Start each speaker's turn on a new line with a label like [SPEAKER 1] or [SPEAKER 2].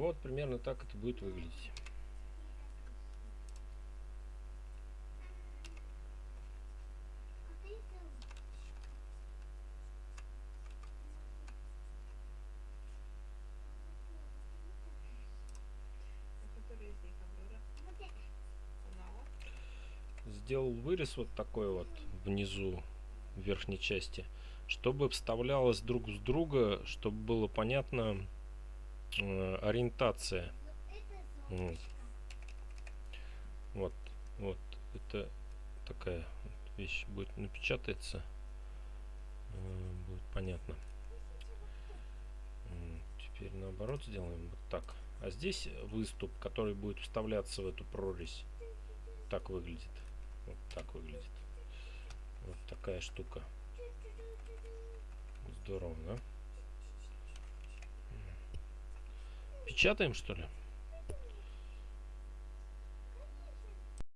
[SPEAKER 1] Вот примерно так это будет выглядеть. сделал вырез вот такой вот внизу в верхней части чтобы вставлялось друг с друга чтобы было понятно ориентация вот. вот вот это такая вещь будет напечатается э, будет понятно теперь наоборот сделаем вот так а здесь выступ который будет вставляться в эту прорезь так выглядит вот так выглядит. Вот такая штука. Здорово, да? Печатаем, что ли?